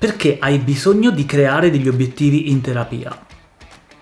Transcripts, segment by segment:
Perché hai bisogno di creare degli obiettivi in terapia?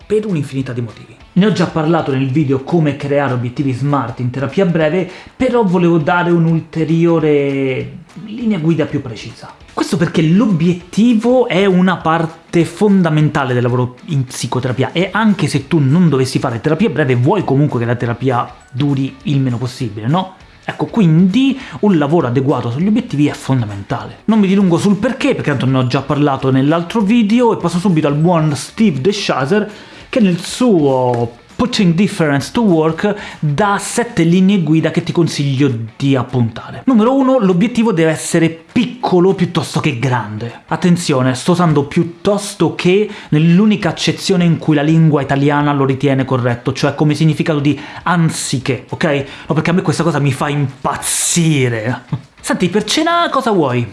Per un'infinità di motivi. Ne ho già parlato nel video come creare obiettivi smart in terapia breve, però volevo dare un'ulteriore linea guida più precisa. Questo perché l'obiettivo è una parte fondamentale del lavoro in psicoterapia e anche se tu non dovessi fare terapia breve vuoi comunque che la terapia duri il meno possibile, no? Ecco, quindi un lavoro adeguato sugli obiettivi è fondamentale. Non mi dilungo sul perché, perché tanto ne ho già parlato nell'altro video, e passo subito al buon Steve DeShazer, che nel suo Putting Difference to Work dà 7 linee guida che ti consiglio di appuntare. Numero 1. L'obiettivo deve essere piccolo piuttosto che grande. Attenzione, sto usando piuttosto che nell'unica accezione in cui la lingua italiana lo ritiene corretto, cioè come significato di anziché, ok? No, perché a me questa cosa mi fa impazzire. Senti, per cena cosa vuoi?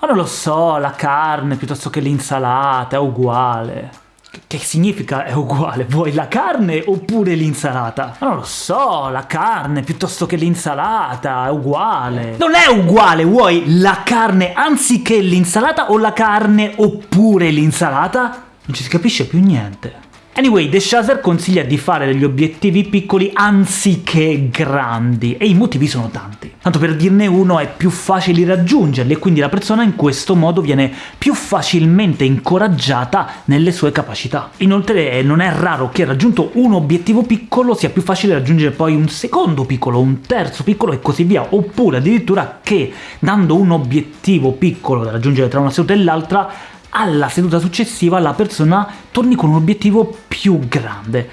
Ma non lo so, la carne piuttosto che l'insalata, è uguale che significa è uguale? Vuoi la carne oppure l'insalata? Non lo so, la carne piuttosto che l'insalata, è uguale. Non è uguale, vuoi la carne anziché l'insalata o la carne oppure l'insalata? Non ci si capisce più niente. Anyway, The Shazer consiglia di fare degli obiettivi piccoli anziché grandi, e i motivi sono tanti. Tanto per dirne uno, è più facile raggiungerli, e quindi la persona in questo modo viene più facilmente incoraggiata nelle sue capacità. Inoltre non è raro che raggiunto un obiettivo piccolo sia più facile raggiungere poi un secondo piccolo, un terzo piccolo e così via, oppure addirittura che, dando un obiettivo piccolo da raggiungere tra una seduta e l'altra, alla seduta successiva la persona torni con un obiettivo più grande.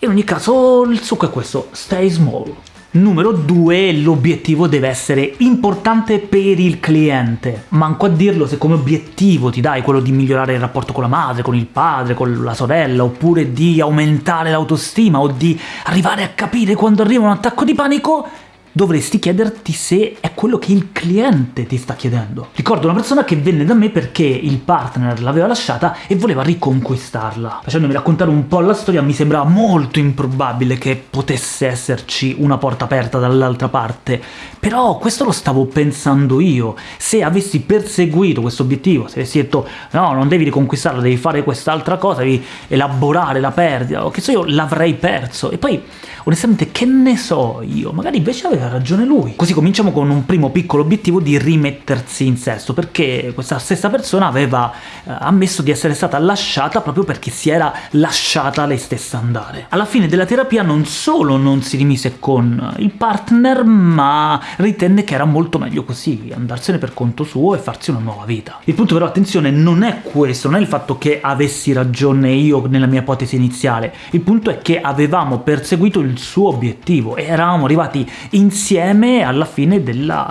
In ogni caso il succo è questo, stay small. Numero 2, l'obiettivo deve essere importante per il cliente. Manco a dirlo se come obiettivo ti dai quello di migliorare il rapporto con la madre, con il padre, con la sorella, oppure di aumentare l'autostima o di arrivare a capire quando arriva un attacco di panico, dovresti chiederti se è quello che il cliente ti sta chiedendo. Ricordo una persona che venne da me perché il partner l'aveva lasciata e voleva riconquistarla. Facendomi raccontare un po' la storia mi sembrava molto improbabile che potesse esserci una porta aperta dall'altra parte, però questo lo stavo pensando io. Se avessi perseguito questo obiettivo, se avessi detto no, non devi riconquistarla, devi fare quest'altra cosa, devi elaborare la perdita, o che so io, l'avrei perso. E poi, onestamente, che ne so io? Magari invece aveva ragione lui. Così cominciamo con un primo piccolo obiettivo di rimettersi in sesto, perché questa stessa persona aveva eh, ammesso di essere stata lasciata proprio perché si era lasciata lei stessa andare. Alla fine della terapia non solo non si rimise con il partner, ma ritenne che era molto meglio così, andarsene per conto suo e farsi una nuova vita. Il punto però, attenzione, non è questo, non è il fatto che avessi ragione io nella mia ipotesi iniziale, il punto è che avevamo perseguito il suo obiettivo e eravamo arrivati in insieme alla fine della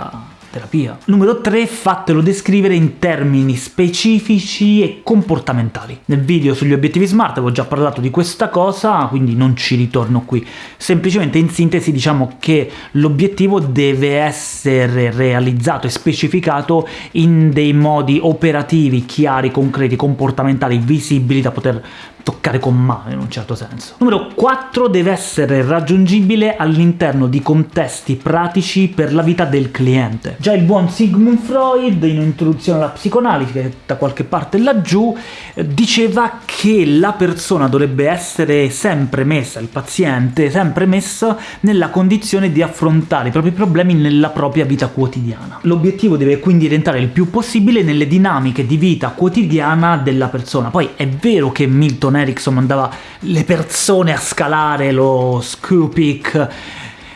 terapia. Numero 3. Fatelo descrivere in termini specifici e comportamentali. Nel video sugli obiettivi SMART avevo già parlato di questa cosa, quindi non ci ritorno qui. Semplicemente in sintesi diciamo che l'obiettivo deve essere realizzato e specificato in dei modi operativi, chiari, concreti, comportamentali, visibili da poter toccare con mano in un certo senso. Numero 4 deve essere raggiungibile all'interno di contesti pratici per la vita del cliente. Già il buon Sigmund Freud, in un'introduzione alla psicoanalisi, da qualche parte laggiù, diceva che la persona dovrebbe essere sempre messa, il paziente, sempre messo nella condizione di affrontare i propri problemi nella propria vita quotidiana. L'obiettivo deve quindi rientrare il più possibile nelle dinamiche di vita quotidiana della persona. Poi è vero che Milton Milton Erickson mandava le persone a scalare lo Scoopic,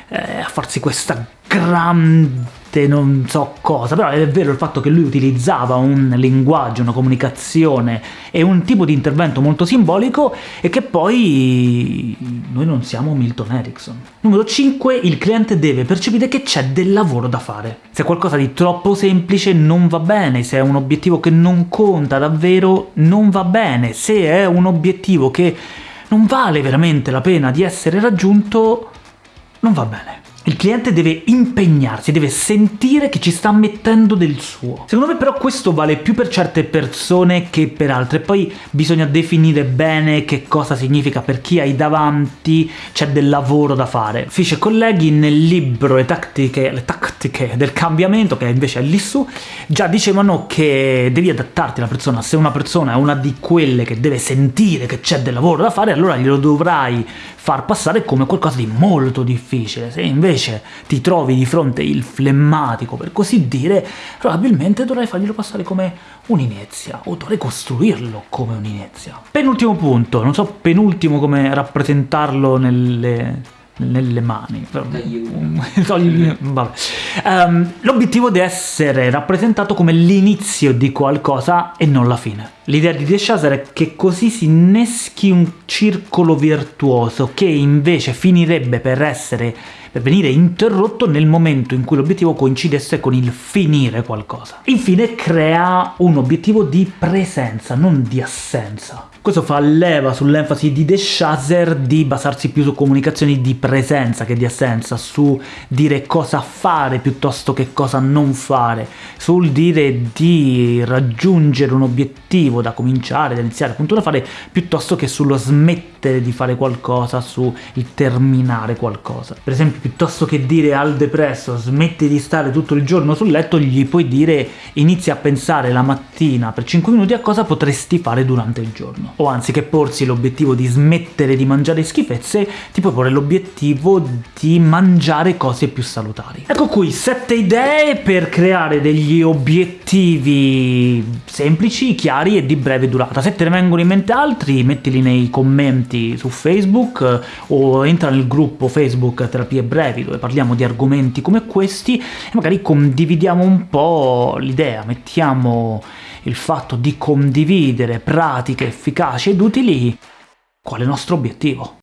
eh, a farsi questa grande non so cosa, però è vero il fatto che lui utilizzava un linguaggio, una comunicazione e un tipo di intervento molto simbolico e che poi noi non siamo Milton Erickson. Numero 5. Il cliente deve percepire che c'è del lavoro da fare. Se è qualcosa di troppo semplice non va bene, se è un obiettivo che non conta davvero non va bene, se è un obiettivo che non vale veramente la pena di essere raggiunto non va bene. Il cliente deve impegnarsi, deve sentire che ci sta mettendo del suo. Secondo me però questo vale più per certe persone che per altre, poi bisogna definire bene che cosa significa per chi hai davanti, c'è del lavoro da fare. Fish e colleghi nel libro Le tattiche, le tattiche del cambiamento, che invece è lì su, già dicevano che devi adattarti alla persona, se una persona è una di quelle che deve sentire che c'è del lavoro da fare, allora glielo dovrai far passare come qualcosa di molto difficile. Se invece ti trovi di fronte il flemmatico, per così dire, probabilmente dovrai farglielo passare come un'inezia, o dovrai costruirlo come un'inezia. Penultimo punto, non so penultimo come rappresentarlo nelle nelle mani. um, L'obiettivo deve essere rappresentato come l'inizio di qualcosa e non la fine. L'idea di De Chaser è che così si inneschi un circolo virtuoso che invece finirebbe per essere per venire interrotto nel momento in cui l'obiettivo coincidesse con il finire qualcosa. Infine crea un obiettivo di presenza, non di assenza. Questo fa leva sull'enfasi di De Chaser di basarsi più su comunicazioni di presenza che di assenza, su dire cosa fare piuttosto che cosa non fare, sul dire di raggiungere un obiettivo da cominciare, da iniziare appunto da fare, piuttosto che sullo smettere di fare qualcosa, sul terminare qualcosa. Per esempio, piuttosto che dire al depresso smetti di stare tutto il giorno sul letto, gli puoi dire inizia a pensare la mattina per 5 minuti a cosa potresti fare durante il giorno o anziché porsi l'obiettivo di smettere di mangiare schifezze, ti puoi porre l'obiettivo di mangiare cose più salutari. Ecco qui, sette idee per creare degli obiettivi semplici, chiari e di breve durata. Se te ne vengono in mente altri, mettili nei commenti su Facebook eh, o entra nel gruppo Facebook Terapie Brevi, dove parliamo di argomenti come questi, e magari condividiamo un po' l'idea, mettiamo il fatto di condividere pratiche efficaci ed utili qual è il nostro obiettivo.